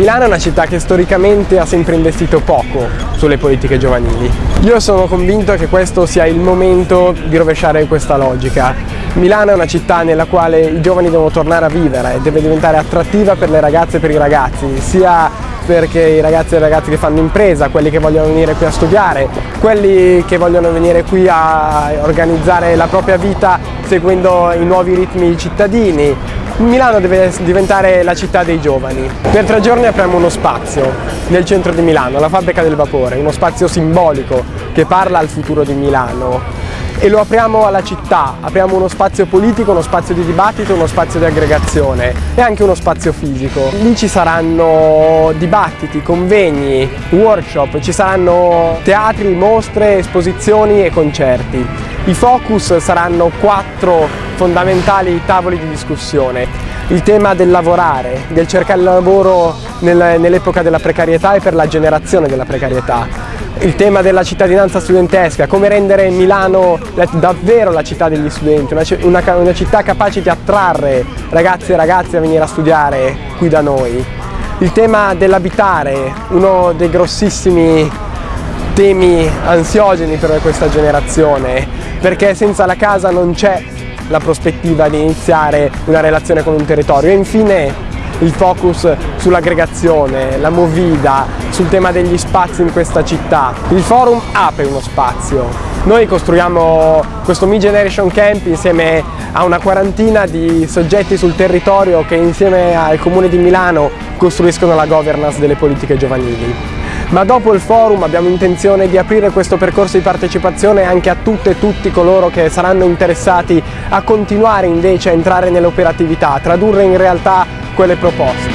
Milano è una città che storicamente ha sempre investito poco sulle politiche giovanili. Io sono convinto che questo sia il momento di rovesciare questa logica. Milano è una città nella quale i giovani devono tornare a vivere, deve diventare attrattiva per le ragazze e per i ragazzi, sia perché i ragazzi e le ragazze che fanno impresa, quelli che vogliono venire qui a studiare, quelli che vogliono venire qui a organizzare la propria vita seguendo i nuovi ritmi cittadini, Milano deve diventare la città dei giovani. Per tre giorni apriamo uno spazio nel centro di Milano, la fabbrica del vapore, uno spazio simbolico che parla al futuro di Milano e lo apriamo alla città, apriamo uno spazio politico, uno spazio di dibattito, uno spazio di aggregazione e anche uno spazio fisico. Lì ci saranno dibattiti, convegni, workshop, ci saranno teatri, mostre, esposizioni e concerti. I focus saranno quattro fondamentali tavoli di discussione. Il tema del lavorare, del cercare lavoro nell'epoca della precarietà e per la generazione della precarietà il tema della cittadinanza studentesca, come rendere Milano davvero la città degli studenti, una, una, una città capace di attrarre ragazzi e ragazze a venire a studiare qui da noi. Il tema dell'abitare, uno dei grossissimi temi ansiogeni per questa generazione, perché senza la casa non c'è la prospettiva di iniziare una relazione con un territorio. E infine il focus sull'aggregazione, la movida, sul tema degli spazi in questa città. Il forum apre uno spazio. Noi costruiamo questo Mi Generation Camp insieme a una quarantina di soggetti sul territorio che insieme al Comune di Milano costruiscono la governance delle politiche giovanili ma dopo il forum abbiamo intenzione di aprire questo percorso di partecipazione anche a tutte e tutti coloro che saranno interessati a continuare invece a entrare nell'operatività, a tradurre in realtà quelle proposte.